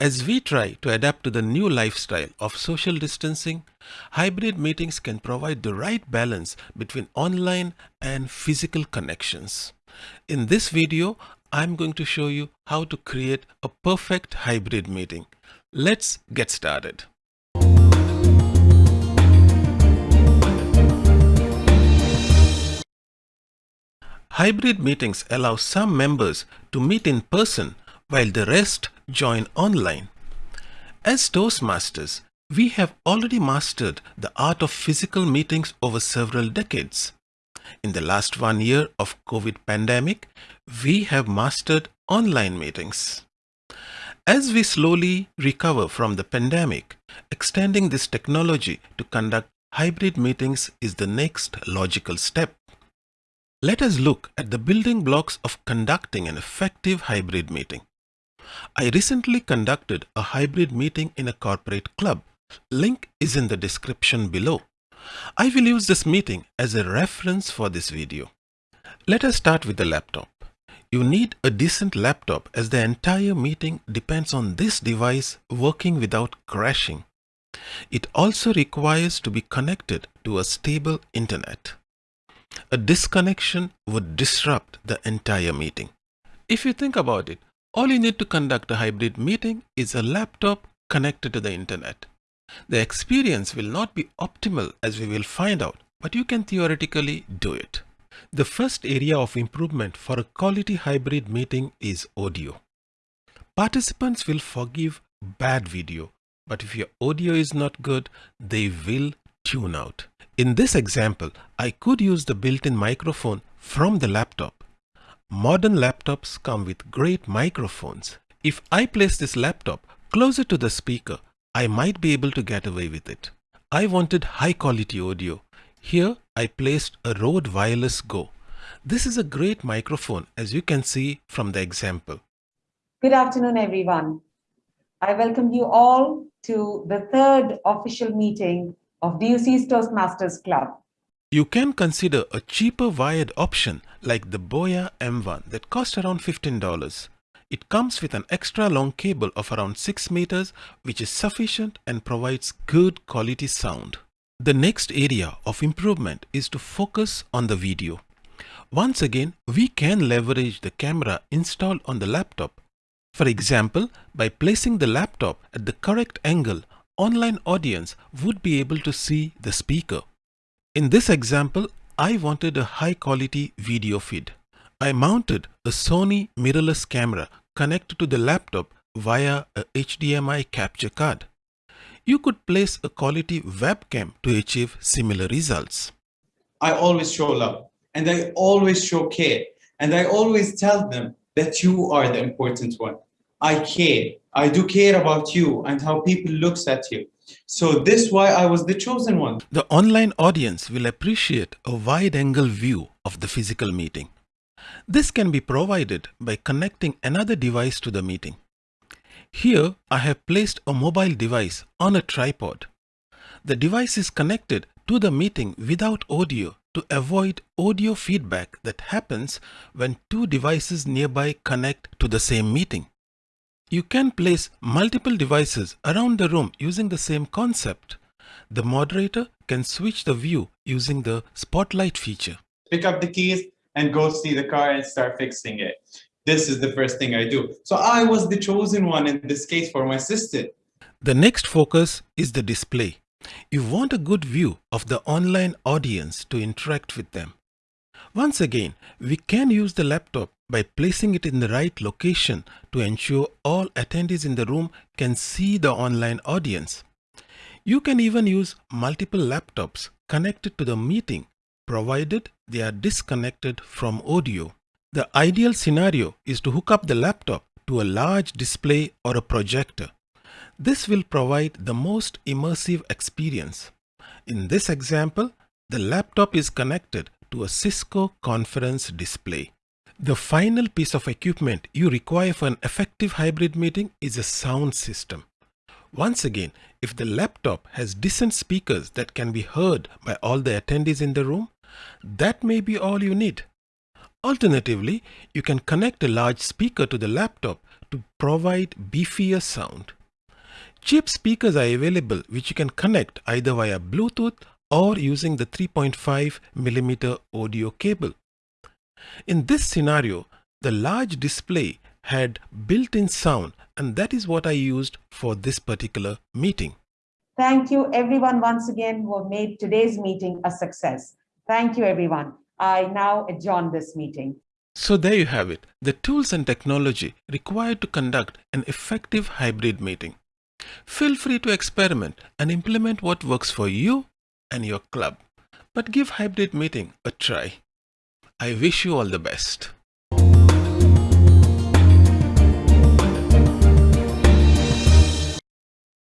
As we try to adapt to the new lifestyle of social distancing, hybrid meetings can provide the right balance between online and physical connections. In this video, I'm going to show you how to create a perfect hybrid meeting. Let's get started. Hybrid meetings allow some members to meet in person while the rest join online. As Toastmasters, we have already mastered the art of physical meetings over several decades. In the last one year of COVID pandemic, we have mastered online meetings. As we slowly recover from the pandemic, extending this technology to conduct hybrid meetings is the next logical step. Let us look at the building blocks of conducting an effective hybrid meeting. I recently conducted a hybrid meeting in a corporate club. Link is in the description below. I will use this meeting as a reference for this video. Let us start with the laptop. You need a decent laptop as the entire meeting depends on this device working without crashing. It also requires to be connected to a stable internet. A disconnection would disrupt the entire meeting. If you think about it, all you need to conduct a hybrid meeting is a laptop connected to the internet. The experience will not be optimal as we will find out, but you can theoretically do it. The first area of improvement for a quality hybrid meeting is audio. Participants will forgive bad video, but if your audio is not good, they will tune out. In this example, I could use the built-in microphone from the laptop Modern laptops come with great microphones. If I place this laptop closer to the speaker, I might be able to get away with it. I wanted high quality audio. Here I placed a Rode Wireless Go. This is a great microphone as you can see from the example. Good afternoon, everyone. I welcome you all to the third official meeting of DUC's Toastmasters Club. You can consider a cheaper wired option like the Boya M1 that cost around $15. It comes with an extra long cable of around 6 meters which is sufficient and provides good quality sound. The next area of improvement is to focus on the video. Once again, we can leverage the camera installed on the laptop. For example, by placing the laptop at the correct angle, online audience would be able to see the speaker. In this example, I wanted a high quality video feed. I mounted a Sony mirrorless camera connected to the laptop via a HDMI capture card. You could place a quality webcam to achieve similar results. I always show love and I always show care and I always tell them that you are the important one. I care. I do care about you and how people looks at you. So this why I was the chosen one. The online audience will appreciate a wide angle view of the physical meeting. This can be provided by connecting another device to the meeting. Here I have placed a mobile device on a tripod. The device is connected to the meeting without audio to avoid audio feedback that happens when two devices nearby connect to the same meeting. You can place multiple devices around the room using the same concept. The moderator can switch the view using the spotlight feature. Pick up the keys and go see the car and start fixing it. This is the first thing I do. So I was the chosen one in this case for my sister. The next focus is the display. You want a good view of the online audience to interact with them. Once again, we can use the laptop by placing it in the right location to ensure all attendees in the room can see the online audience. You can even use multiple laptops connected to the meeting provided they are disconnected from audio. The ideal scenario is to hook up the laptop to a large display or a projector. This will provide the most immersive experience. In this example, the laptop is connected to a Cisco conference display. The final piece of equipment you require for an effective hybrid meeting is a sound system. Once again, if the laptop has decent speakers that can be heard by all the attendees in the room, that may be all you need. Alternatively, you can connect a large speaker to the laptop to provide beefier sound. Cheap speakers are available which you can connect either via Bluetooth or using the 3.5 mm audio cable. In this scenario, the large display had built-in sound and that is what I used for this particular meeting. Thank you everyone once again who have made today's meeting a success. Thank you everyone. I now adjourn this meeting. So there you have it, the tools and technology required to conduct an effective hybrid meeting. Feel free to experiment and implement what works for you and your club, but give hybrid meeting a try. I wish you all the best.